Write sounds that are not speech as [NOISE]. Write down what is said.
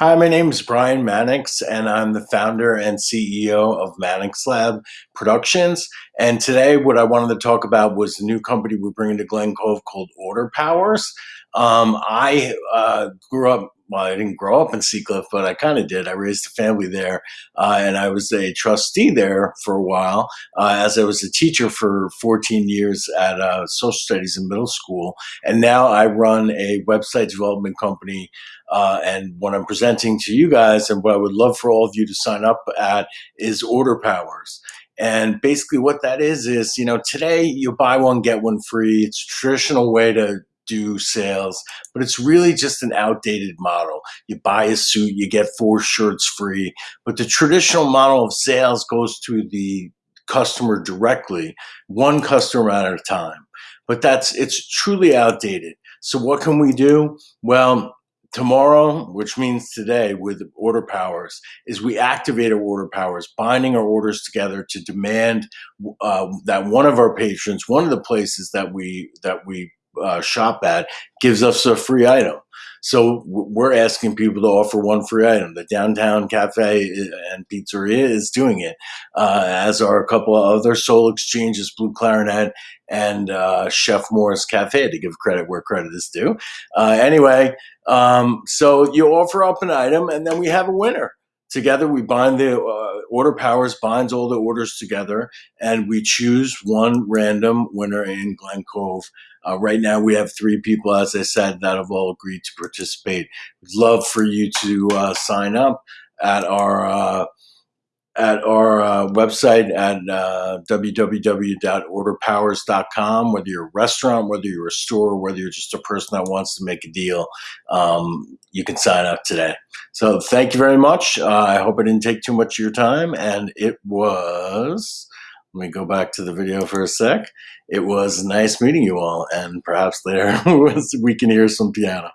Hi, my name is Brian Mannix, and I'm the founder and CEO of Mannix Lab Productions. And today, what I wanted to talk about was the new company we're bringing to Glen Cove called Order Powers. Um, I uh, grew up well, I didn't grow up in Seacliff, but I kind of did. I raised a family there, uh, and I was a trustee there for a while, uh, as I was a teacher for 14 years at uh, social studies in middle school. And now I run a website development company. Uh, and what I'm presenting to you guys, and what I would love for all of you to sign up at, is Order Powers. And basically, what that is is, you know, today you buy one get one free. It's a traditional way to do sales, but it's really just an outdated model. You buy a suit, you get four shirts free, but the traditional model of sales goes to the customer directly, one customer at a time. But that's it's truly outdated. So what can we do? Well, tomorrow, which means today with order powers, is we activate our order powers, binding our orders together to demand uh, that one of our patrons, one of the places that we that we uh, shop at gives us a free item. So we're asking people to offer one free item. The downtown cafe uh, and pizzeria is doing it, uh, as are a couple of other soul exchanges, Blue Clarinet and uh, Chef Morris Cafe, to give credit where credit is due. Uh, anyway, um, so you offer up an item, and then we have a winner. Together, we bind the uh, order powers binds all the orders together, and we choose one random winner in Glen Cove. Uh, right now, we have three people, as I said, that have all agreed to participate. We'd love for you to uh, sign up at our uh, at our uh, website at uh, www.orderpowers.com. Whether you're a restaurant, whether you're a store, whether you're just a person that wants to make a deal, um, you can sign up today. So thank you very much. Uh, I hope I didn't take too much of your time, and it was. Let me go back to the video for a sec. It was nice meeting you all, and perhaps later [LAUGHS] we can hear some piano.